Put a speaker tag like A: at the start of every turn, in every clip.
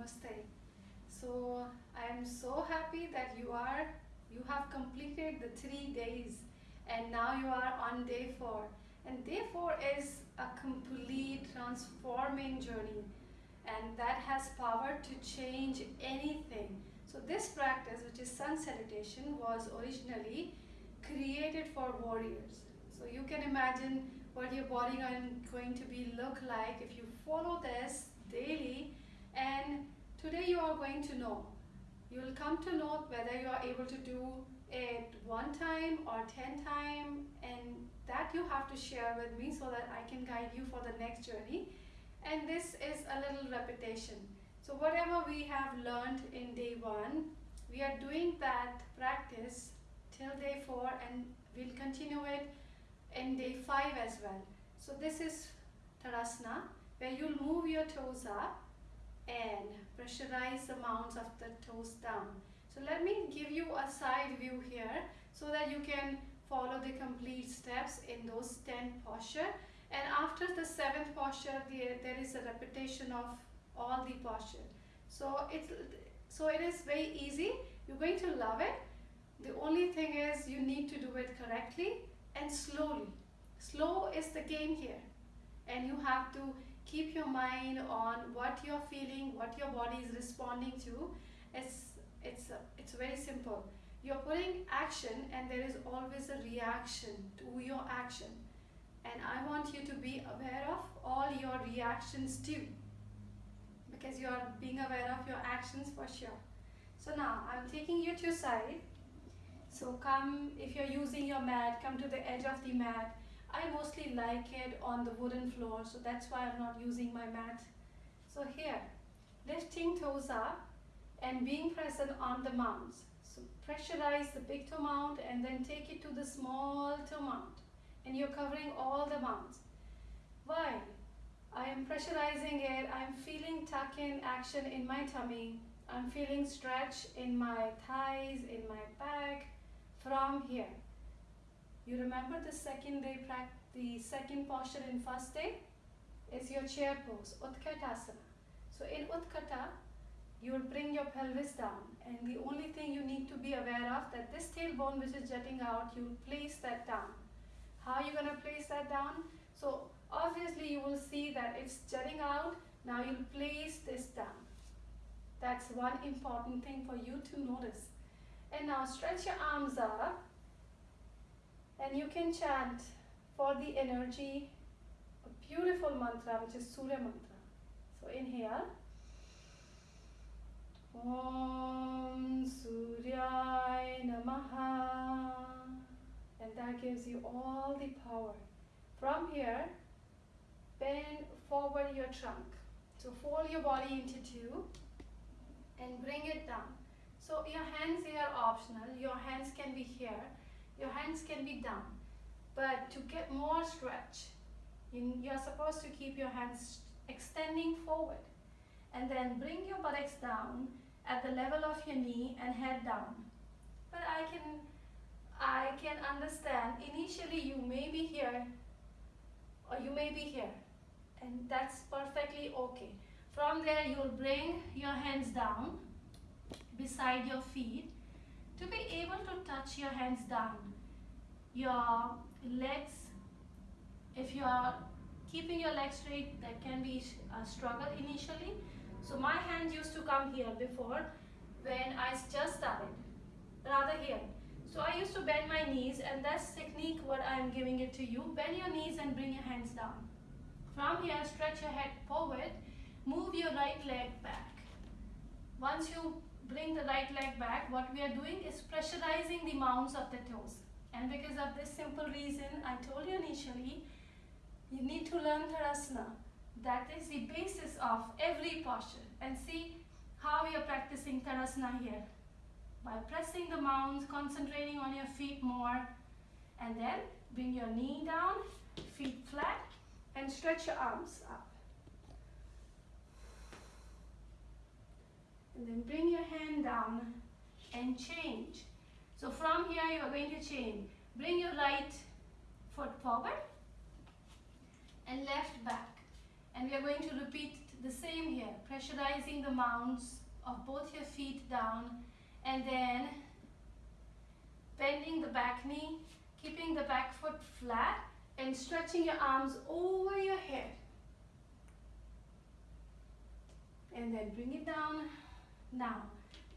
A: Namaste. So I am so happy that you are you have completed the three days and now you are on day four. And day four is a complete transforming journey and that has power to change anything. So this practice which is sun salutation was originally created for warriors. So you can imagine what your body is going to be look like if you follow this daily and today you are going to know. You will come to know whether you are able to do it one time or 10 time and that you have to share with me so that I can guide you for the next journey. And this is a little repetition. So whatever we have learned in day one we are doing that practice till day four and we'll continue it in day five as well. So this is Tadasana where you'll move your toes up and pressurize the mounts of the toes down. So let me give you a side view here so that you can follow the complete steps in those 10 posture. And after the seventh posture, there is a repetition of all the posture. So it's so it is very easy. You're going to love it. The only thing is you need to do it correctly and slowly. Slow is the game here. And you have to keep your mind on what you're feeling, what your body is responding to. It's, it's, it's very simple. You're putting action and there is always a reaction to your action. And I want you to be aware of all your reactions too. Because you are being aware of your actions for sure. So now I'm taking you to side. So come, if you're using your mat, come to the edge of the mat I mostly like it on the wooden floor, so that's why I'm not using my mat. So here, lifting toes up and being present on the mounts. So pressurize the big toe mount and then take it to the small toe mount. And you're covering all the mounts. Why? I am pressurizing it. I'm feeling tuck in action in my tummy. I'm feeling stretch in my thighs, in my back from here. You remember the second day, the second posture in first day is your chair pose, Utkatasana. So in Utkata, you will bring your pelvis down and the only thing you need to be aware of that this tailbone which is jutting out, you will place that down. How are you going to place that down? So obviously you will see that it's jutting out. Now you'll place this down. That's one important thing for you to notice. And now stretch your arms up and you can chant for the energy a beautiful mantra which is Surya mantra. So inhale. Om Suryai Namaha. And that gives you all the power. From here, bend forward your trunk. So fold your body into two and bring it down. So your hands here are optional. Your hands can be here your hands can be down. But to get more stretch, you, you're supposed to keep your hands extending forward. And then bring your buttocks down at the level of your knee and head down. But I can, I can understand, initially you may be here or you may be here. And that's perfectly okay. From there, you'll bring your hands down beside your feet to be able to touch your hands down your legs if you are keeping your legs straight that can be a struggle initially. So my hands used to come here before when I just started rather here. So I used to bend my knees and that's technique what I'm giving it to you. Bend your knees and bring your hands down. From here stretch your head forward move your right leg back. Once you bring the right leg back what we are doing is pressurizing the mounts of the toes and because of this simple reason, I told you initially, you need to learn Tadasana. That is the basis of every posture. And see how you're practicing Tadasana here. By pressing the mounts, concentrating on your feet more, and then bring your knee down, feet flat, and stretch your arms up. And then bring your hand down and change. So from here you are going to chain. Bring your right foot forward and left back. And we are going to repeat the same here, pressurizing the mounts of both your feet down and then bending the back knee, keeping the back foot flat and stretching your arms over your head. And then bring it down. Now,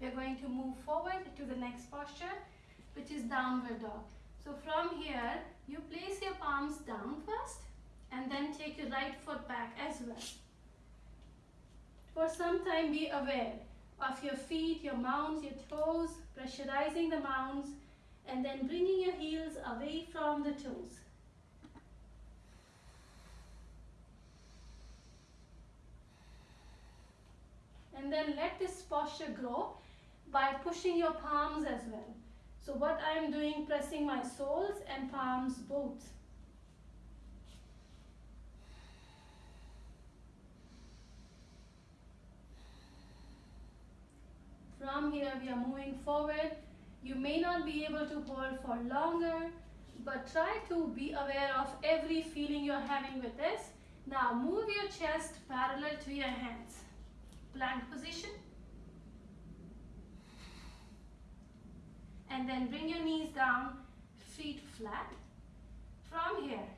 A: we are going to move forward to the next posture, which is downward dog. So from here, you place your palms down first and then take your right foot back as well. For some time, be aware of your feet, your mounts, your toes, pressurizing the mounts, and then bringing your heels away from the toes. And then let this posture grow by pushing your palms as well. So what I am doing, pressing my soles and palms both. From here we are moving forward. You may not be able to hold for longer, but try to be aware of every feeling you're having with this. Now move your chest parallel to your hands. Plank position. And then bring your knees down, feet flat. From here,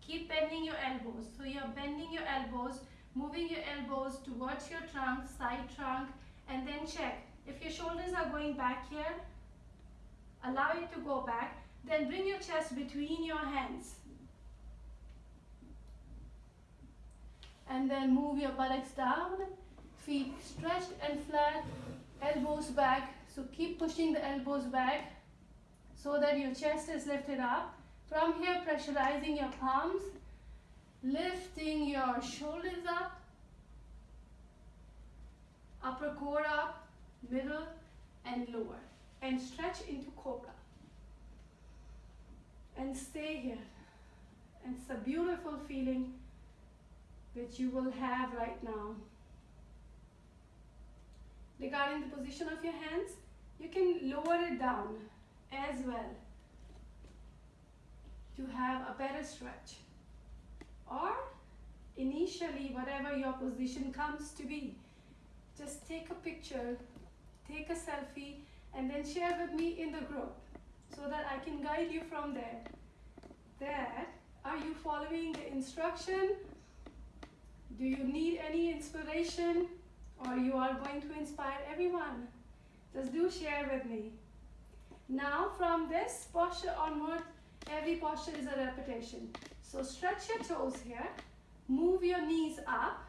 A: keep bending your elbows. So you're bending your elbows, moving your elbows towards your trunk, side trunk, and then check. If your shoulders are going back here, allow it to go back. Then bring your chest between your hands. And then move your buttocks down, feet stretched and flat, elbows back. So keep pushing the elbows back so that your chest is lifted up. From here, pressurizing your palms, lifting your shoulders up, upper core up, middle and lower. And stretch into cobra. And stay here. And it's a beautiful feeling which you will have right now. Regarding the position of your hands, you can lower it down as well to have a better stretch. Or initially, whatever your position comes to be, just take a picture, take a selfie, and then share with me in the group so that I can guide you from there. there are you following the instruction? Do you need any inspiration? Or you are going to inspire everyone? Just do share with me. Now from this posture onward, every posture is a repetition. So stretch your toes here, move your knees up,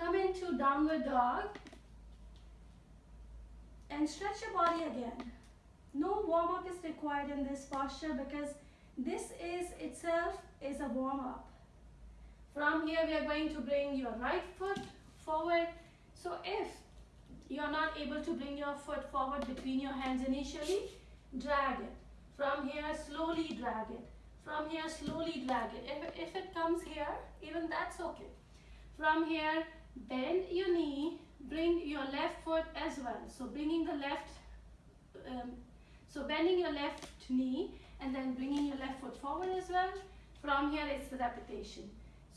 A: Come into downward dog and stretch your body again. No warm up is required in this posture because this is itself is a warm up. From here we are going to bring your right foot forward. So if you are not able to bring your foot forward between your hands initially, drag it. From here slowly drag it. From here slowly drag it. If, if it comes here, even that's okay. From here bend your knee, bring your left foot as well. So bringing the left, um, so bending your left knee and then bringing your left foot forward as well. From here it's the repetition.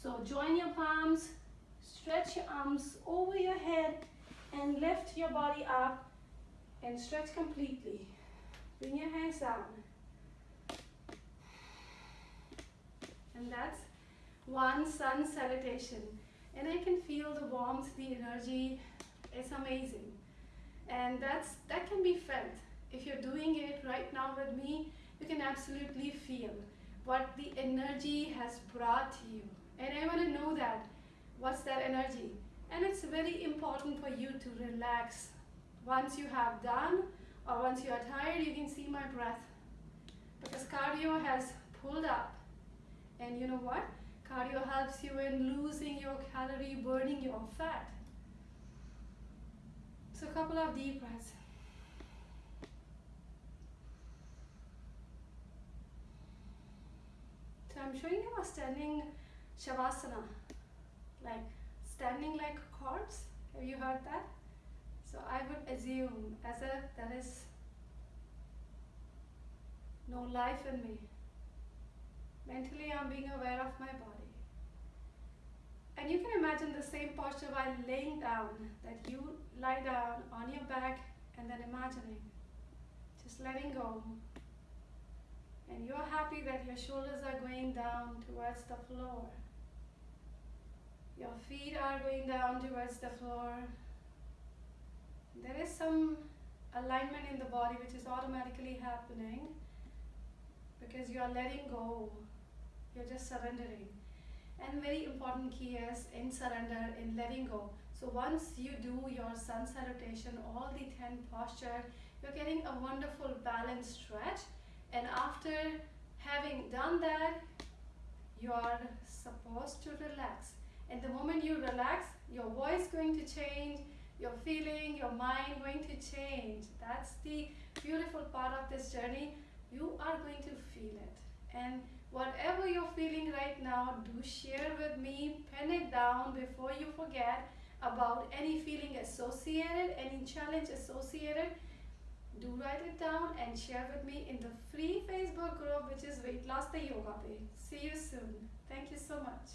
A: So join your palms, stretch your arms over your head and lift your body up and stretch completely. Bring your hands down. And that's one sun salutation and I can feel the warmth, the energy. It's amazing. And that's that can be felt. If you're doing it right now with me, you can absolutely feel what the energy has brought you. And I want to know that. What's that energy? And it's very important for you to relax. Once you have done or once you are tired, you can see my breath. Because cardio has pulled up. And you know what? Cardio helps you in losing your calorie, burning your fat. So a couple of deep breaths. So I'm showing you a standing Shavasana, like standing like a corpse. Have you heard that? So I would assume as if there is no life in me. Mentally I'm being aware of my body. And you can imagine the same posture while laying down, that you lie down on your back and then imagining, just letting go. And you're happy that your shoulders are going down towards the floor. Your feet are going down towards the floor. There is some alignment in the body which is automatically happening because you are letting go. You're just surrendering. And very important key is in surrender, in letting go. So once you do your sun salutation, all the 10 posture, you're getting a wonderful balanced stretch. And after having done that, you are supposed to relax. And the moment you relax, your voice going to change, your feeling, your mind going to change. That's the beautiful part of this journey. You are going to feel it. And whatever you're feeling right now, do share with me, pen it down before you forget about any feeling associated, any challenge associated. Do write it down and share with me in the free Facebook group which is Weight Loss the Yoga Way. See you soon. Thank you so much.